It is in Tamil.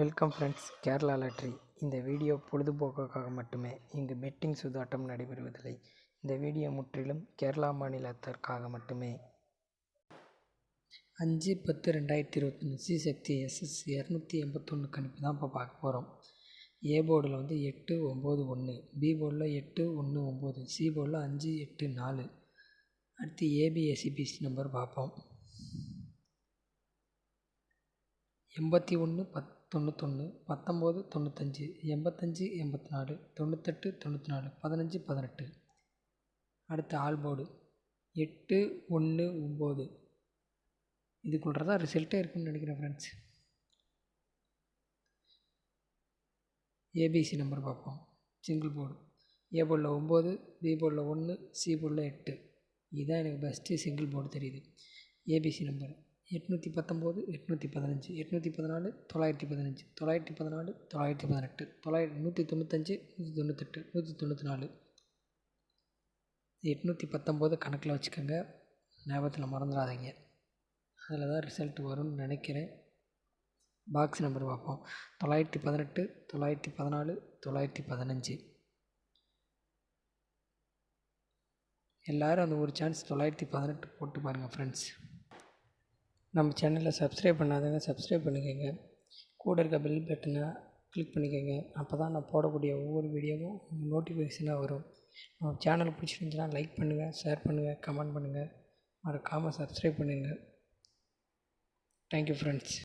வெல்கம் ஃப்ரெண்ட்ஸ் கேரளா லாட்ரி இந்த வீடியோ பொழுதுபோக்குக்காக மட்டுமே. இங்கு பெட்டிங் சூதாட்டம் நடைபெறுவதில்லை. இந்த வீடியோ முற்றிலும் கேரளா மாநிலத்திற்காக மட்டுமே. அஞ்சு பத்து ரெண்டாயிரத்தி இருபத்தொன்று சி சக்தி எஸ்எஸ் இரநூத்தி எண்பத்தொன்று கணிப்பு தான் இப்போ பார்க்க போகிறோம் ஏ போர்டில் வந்து எட்டு ஒம்பது ஒன்று பி போர்டில் எட்டு ஒன்று ஒம்பது சி போர்டில் அஞ்சு எட்டு நாலு. அடுத்து ஏபிஎஸ்சிபிசி நம்பர் பார்ப்போம். எண்பத்தி ஒன்று பத் தொண்ணூத்தொன்று பத்தொம்போது தொண்ணூத்தஞ்சு எண்பத்தஞ்சு எண்பத்தி நாலு தொண்ணூத்தெட்டு தொண்ணூற்றி நாலு பதினஞ்சு பதினெட்டு. அடுத்து ஆல்போர்டு எட்டு ஒன்று ஒம்பது. இதுக்குள்ளே தான் ரிசல்ட்டே இருக்குன்னு நினைக்கிறேன் ஃப்ரெண்ட்ஸ் ஏபிசி நம்பர் பார்ப்போம். சிங்கிள் போர்டு ஏ போர்டில் ஒம்பது பி போர்டில் ஒன்று சி போர்டில் எட்டு. இதுதான் எனக்கு பெஸ்ட்டு சிங்கிள் போர்டு தெரியுது. ஏபிசி நம்பர் எட்நூற்றி பத்தொம்போது எட்நூற்றி பதினஞ்சு எட்நூற்றி பதினாலு தொள்ளாயிரத்தி பதினஞ்சு தொள்ளாயிரத்தி பதினாலு தொள்ளாயிரத்தி பதினெட்டு தொள்ளாயிரத்தி நூற்றி தொண்ணூத்தஞ்சு நூற்றி தொண்ணூத்தெட்டு நூற்றி தொண்ணூற்றி நாலு எட்நூற்றி பத்தொம்போது கணக்கில் வச்சுக்கோங்க. ஞாபகத்தில் மறந்துடாதீங்க. அதில் தான் ரிசல்ட் வரும்னு நினைக்கிறேன். பாக்ஸ் நம்பர் பார்ப்போம். தொள்ளாயிரத்தி பதினெட்டு தொள்ளாயிரத்தி பதினாலு தொள்ளாயிரத்தி பதினஞ்சு. எல்லோரும் அந்த ஒரு சான்ஸ் தொள்ளாயிரத்தி பதினெட்டு போட்டு பாருங்கள் ஃப்ரெண்ட்ஸ் நம்ம சேனலில் சப்ஸ்கிரைப் பண்ணாதவங்க சப்ஸ்கிரைப் பண்ணிக்கோங்க. கூட இருக்க பெல் பட்டனை கிளிக் பண்ணிக்கோங்க. அப்போ தான் நான் போடக்கூடிய ஒவ்வொரு வீடியோவும் நோட்டிஃபிகேஷனாக வரும். நம்ம சேனல் பிடிச்சிருந்துச்சுன்னா லைக் பண்ணுங்கள் ஷேர் பண்ணுங்கள் கமெண்ட் பண்ணுங்கள் மறக்காமல் சப்ஸ்கிரைப் பண்ணுங்கள் தேங்க்யூ ஃப்ரெண்ட்ஸ்